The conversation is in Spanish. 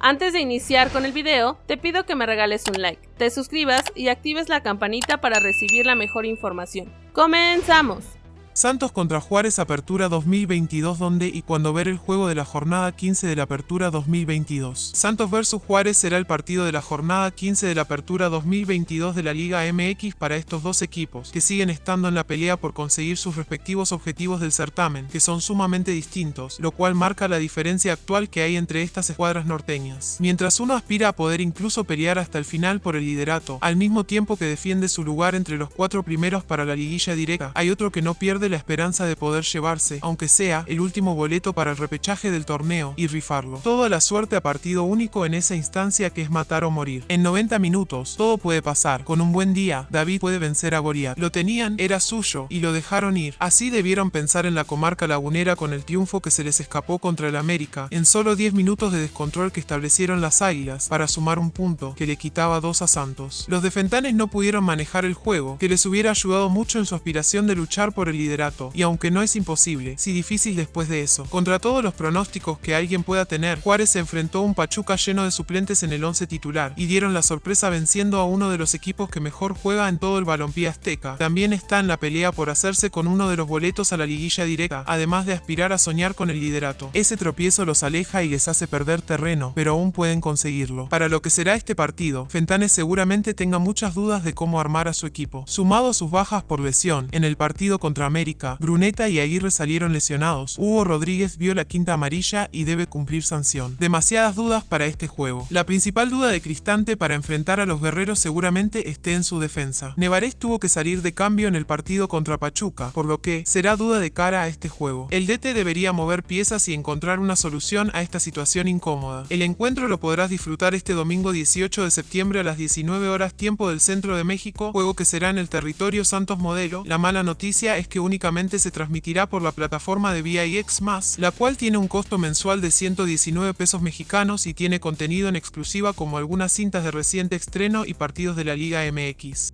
Antes de iniciar con el video, te pido que me regales un like, te suscribas y actives la campanita para recibir la mejor información. ¡Comenzamos! Santos contra Juárez Apertura 2022 donde y cuando ver el juego de la jornada 15 de la Apertura 2022. Santos vs Juárez será el partido de la jornada 15 de la Apertura 2022 de la Liga MX para estos dos equipos, que siguen estando en la pelea por conseguir sus respectivos objetivos del certamen, que son sumamente distintos, lo cual marca la diferencia actual que hay entre estas escuadras norteñas. Mientras uno aspira a poder incluso pelear hasta el final por el liderato, al mismo tiempo que defiende su lugar entre los cuatro primeros para la liguilla directa, hay otro que no pierde la esperanza de poder llevarse, aunque sea, el último boleto para el repechaje del torneo y rifarlo. Toda la suerte a partido único en esa instancia que es matar o morir. En 90 minutos, todo puede pasar. Con un buen día, David puede vencer a Goliat. Lo tenían, era suyo, y lo dejaron ir. Así debieron pensar en la comarca lagunera con el triunfo que se les escapó contra el América, en solo 10 minutos de descontrol que establecieron las Águilas, para sumar un punto, que le quitaba dos a Santos. Los de Fentanes no pudieron manejar el juego, que les hubiera ayudado mucho en su aspiración de luchar por el liderazgo y aunque no es imposible, sí difícil después de eso. Contra todos los pronósticos que alguien pueda tener, Juárez se enfrentó a un Pachuca lleno de suplentes en el 11 titular, y dieron la sorpresa venciendo a uno de los equipos que mejor juega en todo el balompié azteca. También está en la pelea por hacerse con uno de los boletos a la liguilla directa, además de aspirar a soñar con el liderato. Ese tropiezo los aleja y les hace perder terreno, pero aún pueden conseguirlo. Para lo que será este partido, Fentanes seguramente tenga muchas dudas de cómo armar a su equipo. Sumado a sus bajas por lesión, en el partido contra América, Bruneta y Aguirre salieron lesionados. Hugo Rodríguez vio la quinta amarilla y debe cumplir sanción. Demasiadas dudas para este juego. La principal duda de Cristante para enfrentar a los guerreros seguramente esté en su defensa. Nevarez tuvo que salir de cambio en el partido contra Pachuca, por lo que será duda de cara a este juego. El DT debería mover piezas y encontrar una solución a esta situación incómoda. El encuentro lo podrás disfrutar este domingo 18 de septiembre a las 19 horas tiempo del centro de México, juego que será en el territorio Santos Modelo. La mala noticia es que únicamente se transmitirá por la plataforma de VIX+, la cual tiene un costo mensual de 119 pesos mexicanos y tiene contenido en exclusiva como algunas cintas de reciente estreno y partidos de la Liga MX.